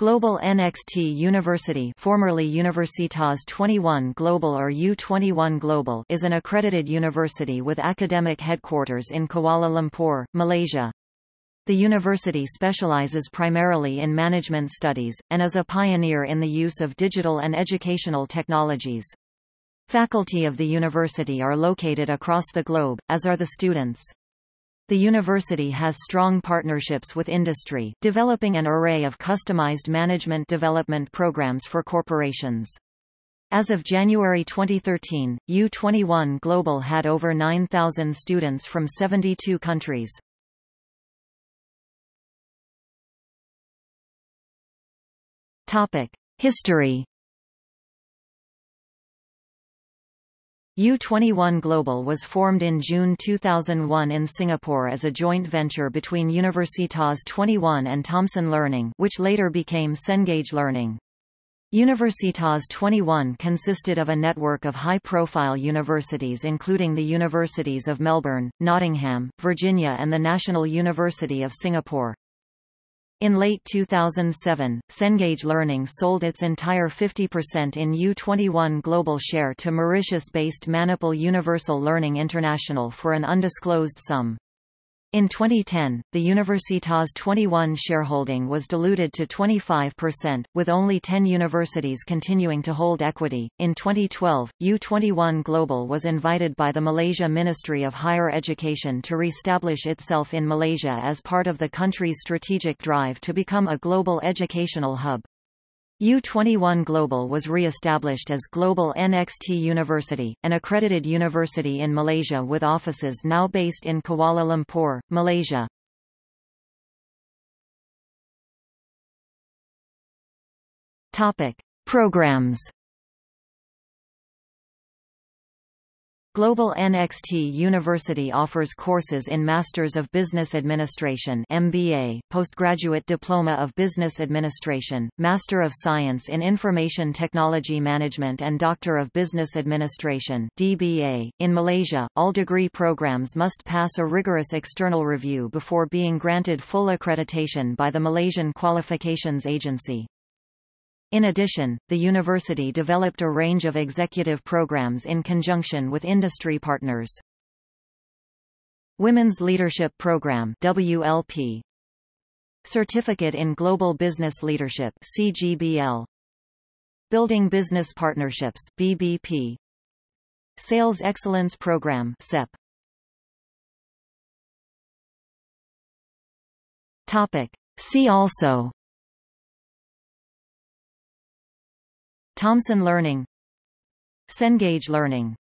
Global NXT University formerly Universitas 21 Global or U21 Global is an accredited university with academic headquarters in Kuala Lumpur, Malaysia. The university specializes primarily in management studies, and is a pioneer in the use of digital and educational technologies. Faculty of the university are located across the globe, as are the students. The university has strong partnerships with industry, developing an array of customized management development programs for corporations. As of January 2013, U21 Global had over 9,000 students from 72 countries. History U21 Global was formed in June 2001 in Singapore as a joint venture between Universitas 21 and Thomson Learning which later became Cengage Learning. Universitas 21 consisted of a network of high-profile universities including the Universities of Melbourne, Nottingham, Virginia and the National University of Singapore. In late 2007, Cengage Learning sold its entire 50% in U21 Global share to Mauritius-based Manipal Universal Learning International for an undisclosed sum. In 2010, the Universitas 21 shareholding was diluted to 25%, with only 10 universities continuing to hold equity. In 2012, U21 Global was invited by the Malaysia Ministry of Higher Education to re-establish itself in Malaysia as part of the country's strategic drive to become a global educational hub. U21 Global was re-established as Global NXT University, an accredited university in Malaysia with offices now based in Kuala Lumpur, Malaysia. Topic: Programs Global NXT University offers courses in Masters of Business Administration MBA, Postgraduate Diploma of Business Administration, Master of Science in Information Technology Management and Doctor of Business Administration DBA. .In Malaysia, all degree programs must pass a rigorous external review before being granted full accreditation by the Malaysian Qualifications Agency. In addition, the university developed a range of executive programs in conjunction with industry partners. Women's Leadership Program WLP Certificate in Global Business Leadership CGBL Building Business Partnerships BBP Sales Excellence Program SEP Topic. See also Thomson Learning. Cengage Learning